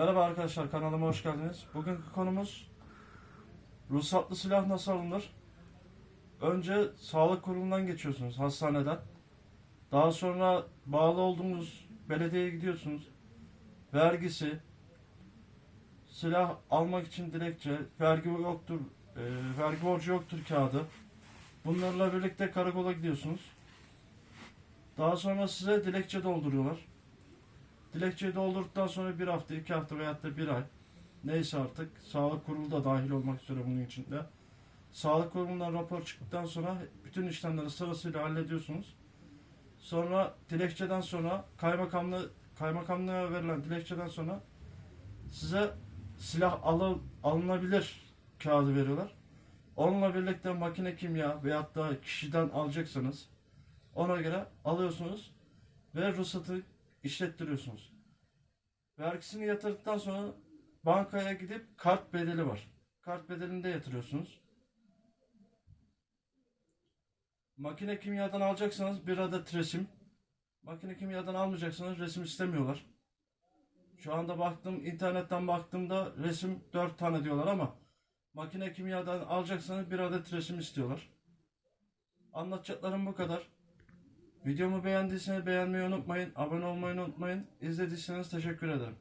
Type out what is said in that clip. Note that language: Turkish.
Merhaba arkadaşlar kanalıma hoş geldiniz. Bugünkü konumuz ruhsatlı silah nasıl alınır? Önce sağlık kurumundan geçiyorsunuz hastaneden. Daha sonra bağlı olduğunuz belediyeye gidiyorsunuz. Vergisi, silah almak için dilekçe, vergi yoktur, e, vergi borcu yoktur kağıdı. Bunlarla birlikte karakola gidiyorsunuz. Daha sonra size dilekçe dolduruyorlar. Dilekçeyi doldurduktan sonra bir hafta, iki hafta veyahut da bir ay neyse artık sağlık kurulu da dahil olmak üzere bunun içinde. Sağlık kurumundan rapor çıktıktan sonra bütün işlemleri sırasıyla hallediyorsunuz. Sonra dilekçeden sonra kaymakamlı kaymakamlığa verilen dilekçeden sonra size silah alı, alınabilir kağıdı veriyorlar. Onunla birlikte makine kimya veyahut da kişiden alacaksanız ona göre alıyorsunuz ve ruhsatı işlettiriyorsunuz. Vergisini yatırdıktan sonra bankaya gidip kart bedeli var. Kart bedelini de yatırıyorsunuz. Makine kimyadan alacaksanız bir adet resim. Makine kimyadan almayacaksanız resim istemiyorlar. Şu anda baktım internetten baktığımda resim 4 tane diyorlar ama makine kimyadan alacaksanız bir adet resim istiyorlar. Anlatacaklarım bu kadar. Videomu beğendiyseniz beğenmeyi unutmayın. Abone olmayı unutmayın. İzlediyseniz teşekkür ederim.